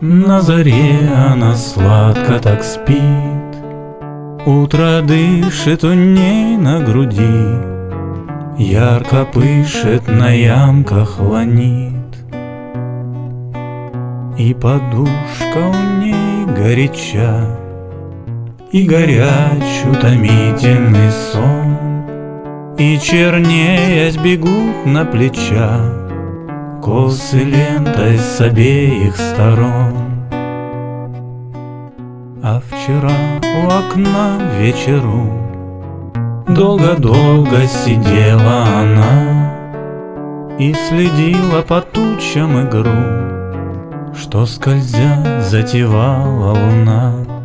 На заре она сладко так спит, Утро дышит у ней на груди, Ярко пышет на ямках ланит. И подушка у ней горяча, И горяч утомительный сон, И чернеясь бегут на плечах Косы лентой с обеих сторон. А вчера у окна вечеру Долго-долго сидела она И следила по тучам игру Что скользя затевала луна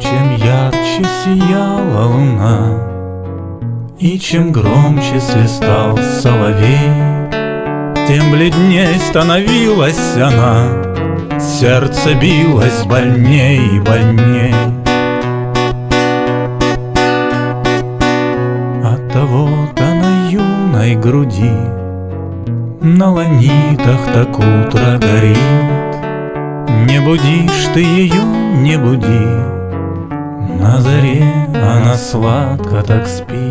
чем ярче сияла луна, И чем громче свистал соловей, Тем бледней становилась она, Сердце билось больней и больней. От того-то на юной груди На ланитах так утро горит, Не будишь ты ее, не буди, на заре она сладко так спит.